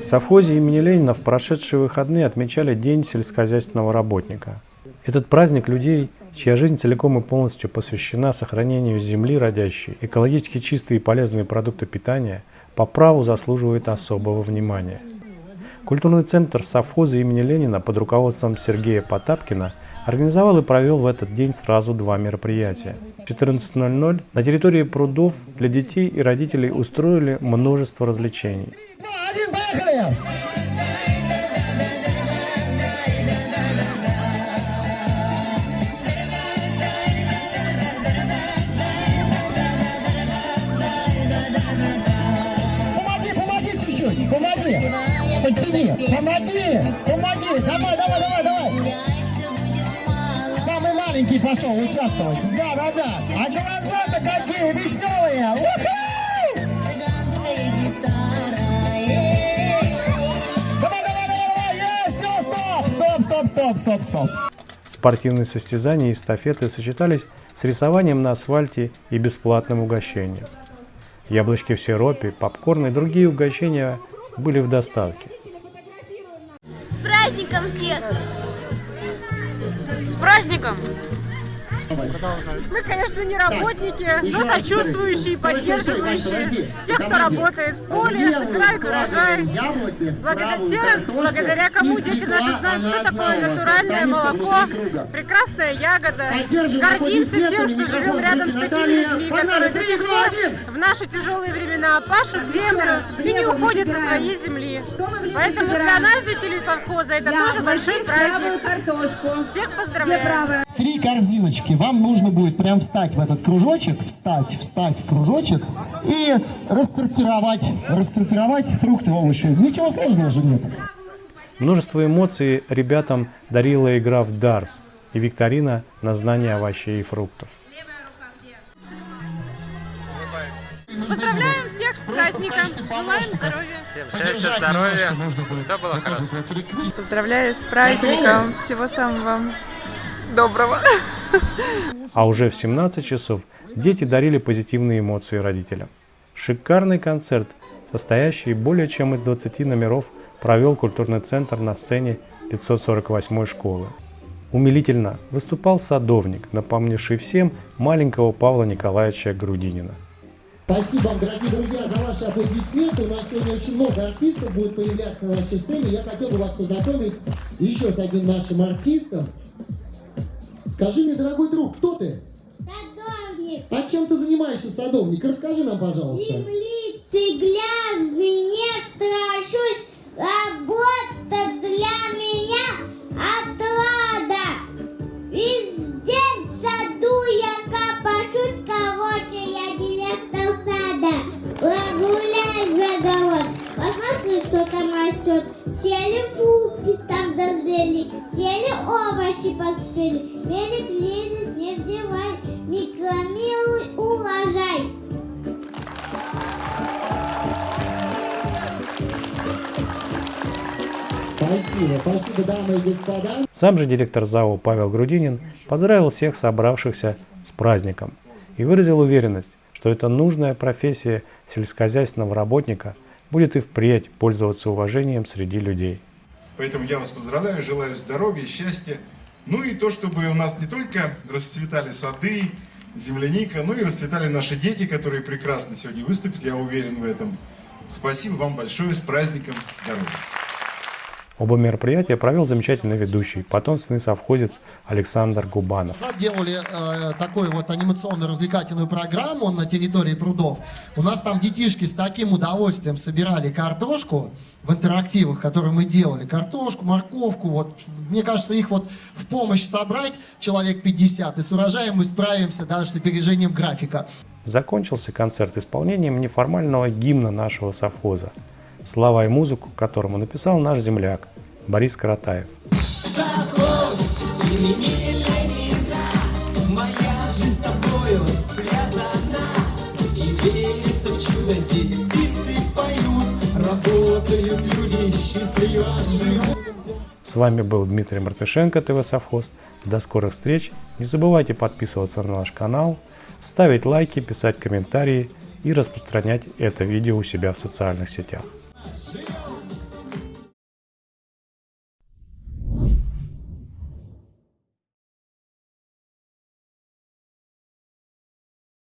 В совхозе имени Ленина в прошедшие выходные отмечали День сельскохозяйственного работника. Этот праздник людей, чья жизнь целиком и полностью посвящена сохранению земли родящей, экологически чистые и полезные продукты питания, по праву заслуживает особого внимания. Культурный центр совхоза имени Ленина под руководством Сергея Потапкина организовал и провел в этот день сразу два мероприятия. В 14.00 на территории прудов для детей и родителей устроили множество развлечений. Поехали! Подними, помоги, помоги, давай, давай, давай, давай. Самый маленький пошел участвовать. Да, да, да. А глаза-то какие веселые. Стоп, стоп, стоп. Спортивные состязания и эстафеты сочетались с рисованием на асфальте и бесплатным угощением. Яблочки в сиропе, попкорн и другие угощения были в доставке. С праздником всех! С праздником! Мы, конечно, не работники, но сочувствующие, поддерживающие тех, кто работает в поле, собирает урожай. Благодаря тех, благодаря кому дети наши знают, что такое натуральное молоко, прекрасная ягода. Гордимся тем, что живем рядом с такими людьми, которые до сих пор в наши тяжелые времена пашут землю и не уходят со своей земли. Поэтому для нас, жителей совхоза, это тоже большой праздник. Всех поздравляю! Три корзиночки вам нужно будет прям встать в этот кружочек, встать, встать в кружочек и рассортировать, рассортировать фрукты, овощи. Ничего сложного же нет. Множество эмоций ребятам дарила игра в Дарс и викторина на знание овощей и фруктов. Поздравляем всех с праздником, желаем здоровья. Всем счастья, здоровья, все было хорошо. Поздравляю с праздником, всего самого доброго. А уже в 17 часов дети дарили позитивные эмоции родителям. Шикарный концерт, состоящий более чем из 20 номеров, провел культурный центр на сцене 548 школы. Умилительно выступал садовник, напомнивший всем маленького Павла Николаевича Грудинина. Спасибо вам, дорогие друзья, за ваши аплодисменты. У нас сегодня очень много артистов будет появляться на нашей сцене. Я хотел бы вас познакомить еще с одним нашим артистом. Скажи мне, дорогой друг, кто ты? Садовник. А чем ты занимаешься, садовник? Расскажи нам, пожалуйста. Землицы грязный, не страшусь. Работа для меня отрада. Весь день в саду я копошусь. Короче, я директор сада. Прогуляюсь огород. Посмотри, что там растет. Сели фрукты там дозрели, сели овощи поспели. Берег кризис не вдевай, микромилуй урожай. Спасибо, спасибо, дамы и господа. Сам же директор ЗАО Павел Грудинин поздравил всех собравшихся с праздником и выразил уверенность, что эта нужная профессия сельскохозяйственного работника будет и впредь пользоваться уважением среди людей. Поэтому я вас поздравляю, желаю здоровья, счастья. Ну и то, чтобы у нас не только расцветали сады, земляника, но и расцветали наши дети, которые прекрасно сегодня выступят, я уверен в этом. Спасибо вам большое, с праздником, здоровья! Оба мероприятия провел замечательный ведущий, потомственный совхозец Александр Губанов. Делали э, такую вот анимационную развлекательную программу на территории прудов. У нас там детишки с таким удовольствием собирали картошку в интерактивах, которые мы делали. Картошку, морковку. Вот, мне кажется, их вот в помощь собрать человек 50, и с урожаем мы справимся даже с опережением графика. Закончился концерт исполнением неформального гимна нашего совхоза слова и музыку которому написал наш земляк Борис Каратаев. С вами был Дмитрий Мартышенко, ТВ Совхоз. До скорых встреч. Не забывайте подписываться на наш канал, ставить лайки, писать комментарии и распространять это видео у себя в социальных сетях.